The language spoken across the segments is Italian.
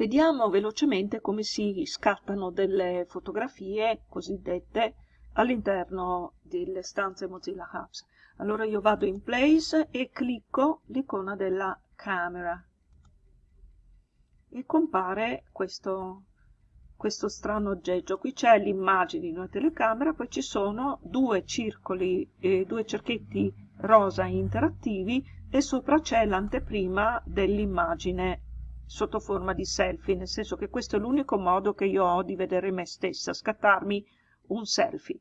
Vediamo velocemente come si scattano delle fotografie cosiddette all'interno delle stanze Mozilla Hubs. Allora io vado in Place e clicco l'icona della camera e compare questo, questo strano oggetto. Qui c'è l'immagine di una telecamera, poi ci sono due circoli, eh, due cerchetti rosa interattivi e sopra c'è l'anteprima dell'immagine sotto forma di selfie, nel senso che questo è l'unico modo che io ho di vedere me stessa, scattarmi un selfie.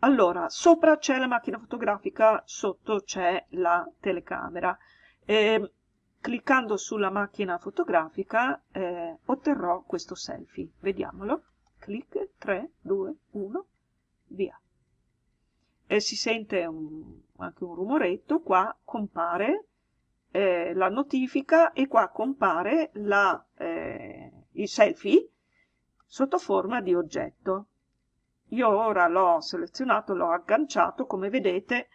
Allora, sopra c'è la macchina fotografica, sotto c'è la telecamera. Eh, cliccando sulla macchina fotografica eh, otterrò questo selfie. Vediamolo. Clic, 3, 2, 1, via. E si sente un, anche un rumoretto, qua compare eh, la notifica e qua compare la, eh, il selfie sotto forma di oggetto. Io ora l'ho selezionato, l'ho agganciato, come vedete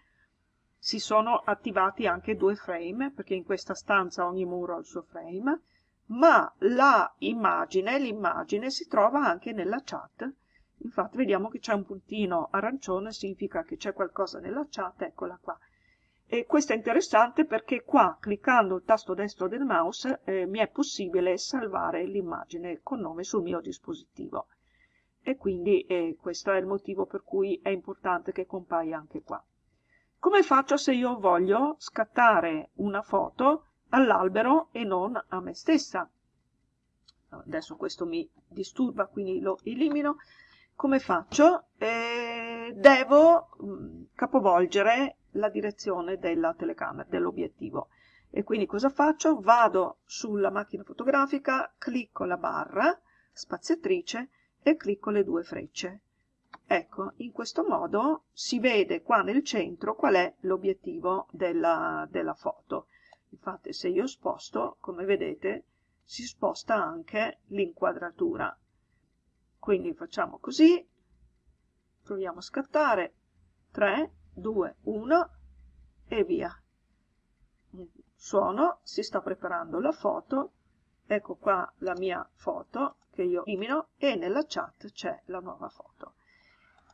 si sono attivati anche due frame, perché in questa stanza ogni muro ha il suo frame, ma la immagine, l'immagine si trova anche nella chat. Infatti vediamo che c'è un puntino arancione, significa che c'è qualcosa nella chat, eccola qua. E questo è interessante perché qua, cliccando il tasto destro del mouse, eh, mi è possibile salvare l'immagine con nome sul mio dispositivo. E quindi eh, questo è il motivo per cui è importante che compaia anche qua. Come faccio se io voglio scattare una foto all'albero e non a me stessa? Adesso questo mi disturba, quindi lo elimino. Come faccio? Eh, devo mh, mm, capovolgere la direzione della telecamera, dell'obiettivo. E quindi cosa faccio? Vado sulla macchina fotografica, clicco la barra spaziatrice e clicco le due frecce. Ecco, in questo modo si vede qua nel centro qual è l'obiettivo della, della foto. Infatti se io sposto, come vedete, si sposta anche l'inquadratura. Quindi facciamo così, proviamo a scattare, 3, 2, 1 e via. Suono, si sta preparando la foto, ecco qua la mia foto che io elimino e nella chat c'è la nuova foto.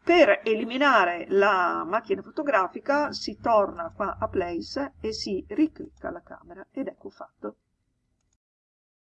Per eliminare la macchina fotografica si torna qua a Place e si riclicca la camera ed ecco fatto.